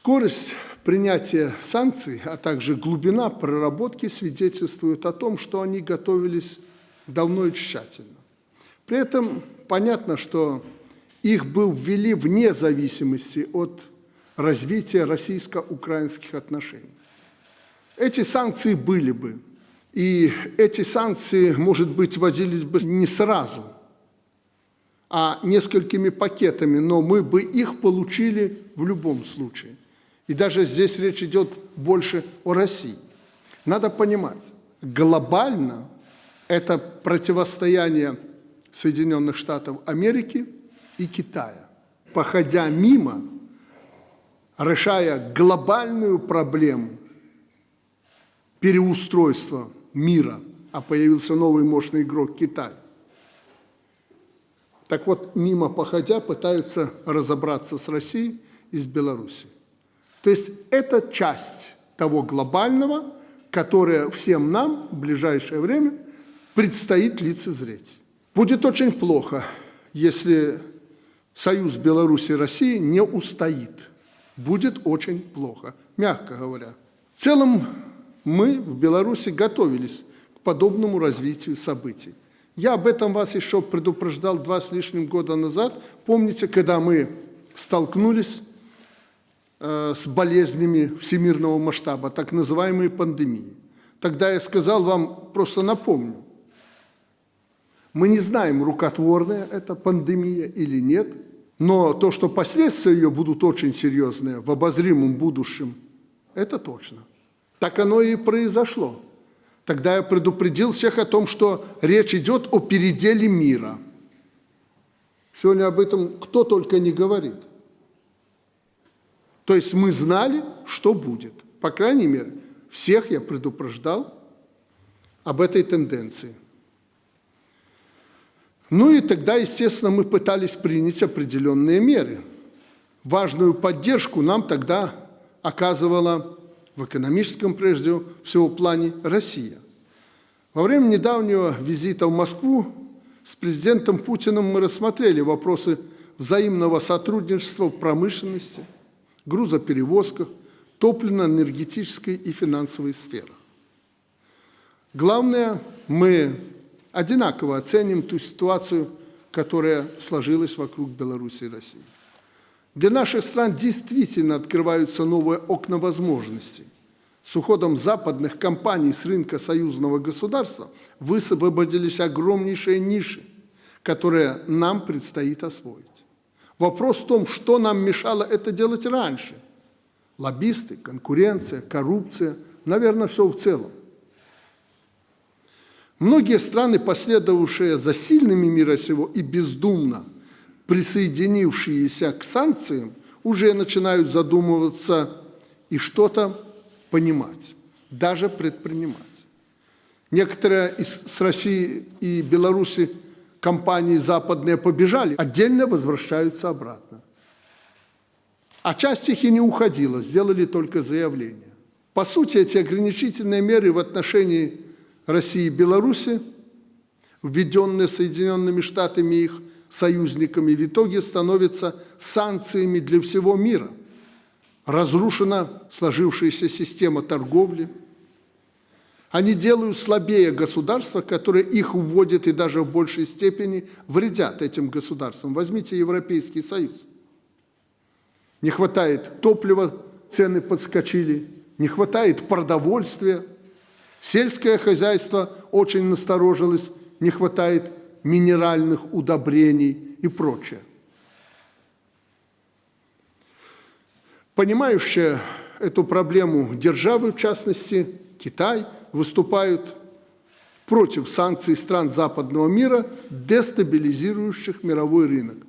Скорость принятия санкций, а также глубина проработки свидетельствуют о том, что они готовились давно и тщательно. При этом понятно, что их бы ввели вне зависимости от развития российско-украинских отношений. Эти санкции были бы, и эти санкции, может быть, вводились бы не сразу, а несколькими пакетами, но мы бы их получили в любом случае. И даже здесь речь идет больше о России. Надо понимать, глобально это противостояние Соединенных Штатов Америки и Китая. Походя мимо, решая глобальную проблему переустройства мира, а появился новый мощный игрок Китай. Так вот, мимо походя, пытаются разобраться с Россией и с Белоруссией. То есть это часть того глобального, которое всем нам в ближайшее время предстоит лицезреть. Будет очень плохо, если союз Беларуси и России не устоит. Будет очень плохо, мягко говоря. В целом мы в Беларуси готовились к подобному развитию событий. Я об этом вас еще предупреждал два с лишним года назад. Помните, когда мы столкнулись с болезнями всемирного масштаба, так называемые пандемии. Тогда я сказал вам, просто напомню, мы не знаем, рукотворная это пандемия или нет, но то, что последствия ее будут очень серьезные в обозримом будущем, это точно. Так оно и произошло. Тогда я предупредил всех о том, что речь идет о переделе мира. Сегодня об этом кто только не говорит. То есть мы знали, что будет. По крайней мере, всех я предупреждал об этой тенденции. Ну и тогда, естественно, мы пытались принять определенные меры. Важную поддержку нам тогда оказывала в экономическом, прежде всего, плане Россия. Во время недавнего визита в Москву с президентом Путиным мы рассмотрели вопросы взаимного сотрудничества в промышленности – грузоперевозках, топливно-энергетической и финансовой сферах. Главное, мы одинаково оценим ту ситуацию, которая сложилась вокруг Беларуси и России. Для наших стран действительно открываются новые окна возможностей. С уходом западных компаний с рынка союзного государства высвободились огромнейшие ниши, которые нам предстоит освоить. Вопрос в том, что нам мешало это делать раньше. Лоббисты, конкуренция, коррупция, наверное, все в целом. Многие страны, последовавшие за сильными мира сего и бездумно присоединившиеся к санкциям, уже начинают задумываться и что-то понимать, даже предпринимать. Некоторые из, с России и Беларуси компании западные побежали, отдельно возвращаются обратно. А часть их и не уходила, сделали только заявление. По сути, эти ограничительные меры в отношении России и Беларуси, введенные Соединенными Штатами и их союзниками, в итоге становятся санкциями для всего мира. Разрушена сложившаяся система торговли, они делают слабее государства, которые их вводят и даже в большей степени вредят этим государствам. Возьмите Европейский Союз. Не хватает топлива, цены подскочили, не хватает продовольствия. Сельское хозяйство очень насторожилось, не хватает минеральных удобрений и прочее. Понимающая эту проблему державы, в частности, Китай – выступают против санкций стран западного мира, дестабилизирующих мировой рынок.